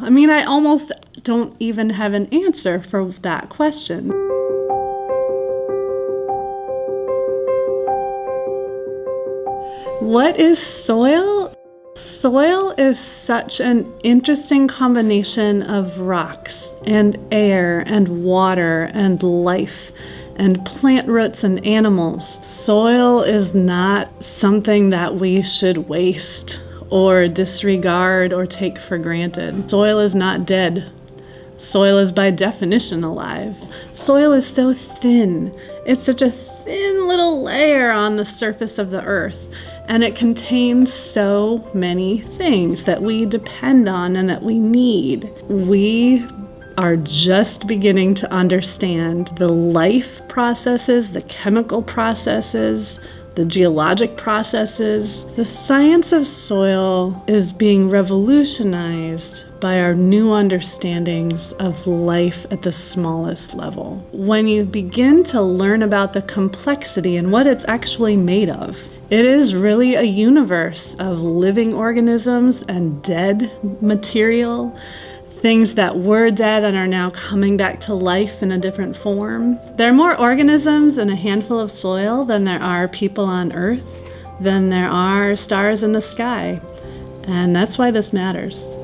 I mean, I almost don't even have an answer for that question. What is soil? Soil is such an interesting combination of rocks and air and water and life and plant roots and animals. Soil is not something that we should waste or disregard or take for granted. Soil is not dead. Soil is by definition alive. Soil is so thin. It's such a thin little layer on the surface of the earth and it contains so many things that we depend on and that we need. We are just beginning to understand the life processes, the chemical processes, the geologic processes. The science of soil is being revolutionized by our new understandings of life at the smallest level. When you begin to learn about the complexity and what it's actually made of, it is really a universe of living organisms and dead material, things that were dead and are now coming back to life in a different form. There are more organisms in a handful of soil than there are people on Earth, than there are stars in the sky. And that's why this matters.